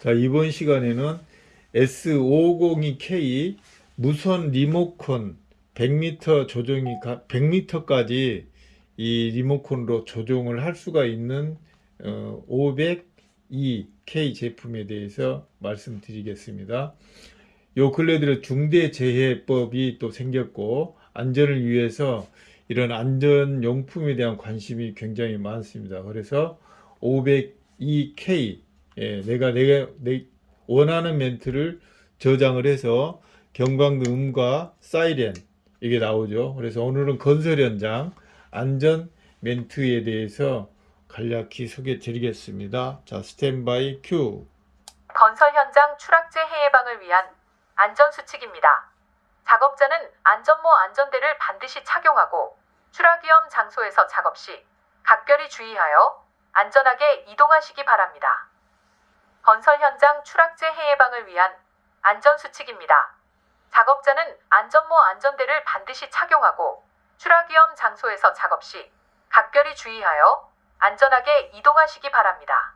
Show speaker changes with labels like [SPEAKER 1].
[SPEAKER 1] 자, 이번 시간에는 S502K 무선 리모컨 100m 조정이 100m까지 이 리모컨으로 조정을 할 수가 있는 어, 502K 제품에 대해서 말씀드리겠습니다. 요 근래 들어 중대재해법이 또 생겼고 안전을 위해서 이런 안전용품에 대한 관심이 굉장히 많습니다. 그래서 502K 예, 내가 내가 내 원하는 멘트를 저장을 해서 경광등 음과 사이렌 이게 나오죠. 그래서 오늘은 건설 현장 안전 멘트에 대해서 간략히 소개해 드리겠습니다. 자, 스탠바이 큐.
[SPEAKER 2] 건설 현장 추락재해 예방을 위한 안전수칙입니다. 작업자는 안전모 안전대를 반드시 착용하고 추락 위험 장소에서 작업 시 각별히 주의하여 안전하게 이동하시기 바랍니다. 건설 현장 추락재 해 예방을 위한 안전수칙입니다. 작업자는 안전모 안전대를 반드시 착용하고 추락 위험 장소에서 작업 시 각별히 주의하여 안전하게 이동하시기 바랍니다.